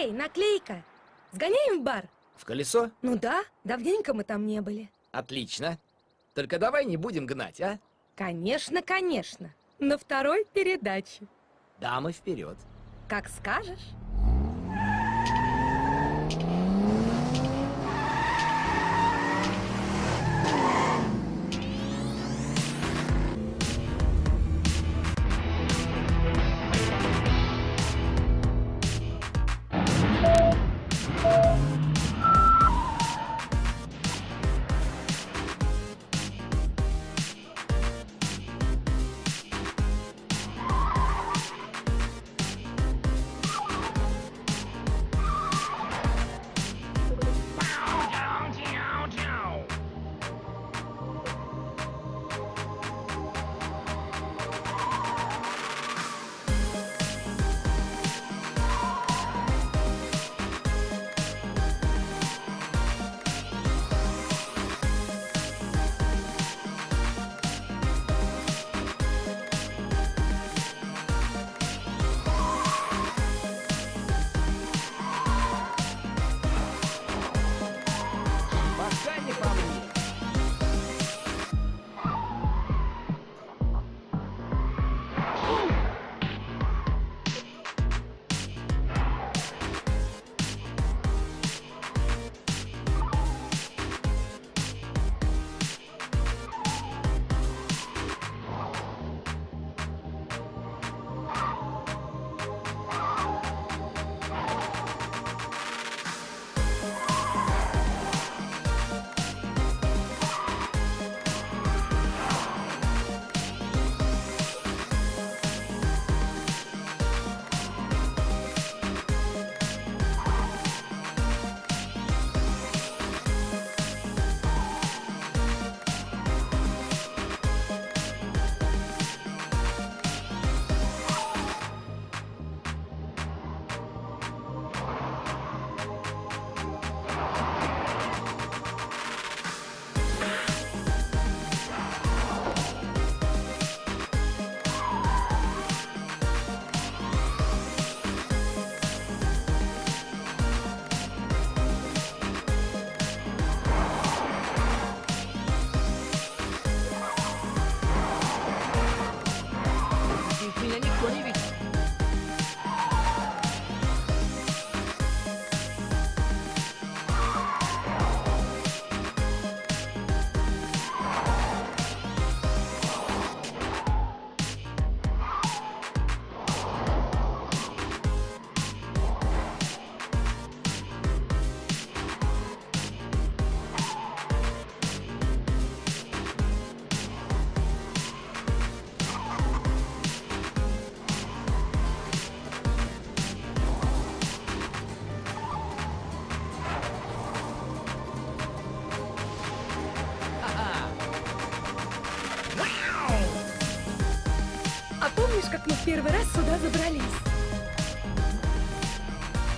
Эй, наклейка! Сгоняем в бар? В колесо? Ну да, давненько мы там не были. Отлично. Только давай не будем гнать, а? Конечно, конечно. На второй передаче. Дамы вперед. Как скажешь. Помнишь, как мы в первый раз сюда забрались?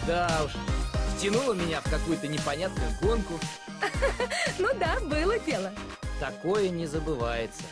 Да уж. Втянула меня в какую-то непонятную гонку. Ну да, было дело. Такое не забывается.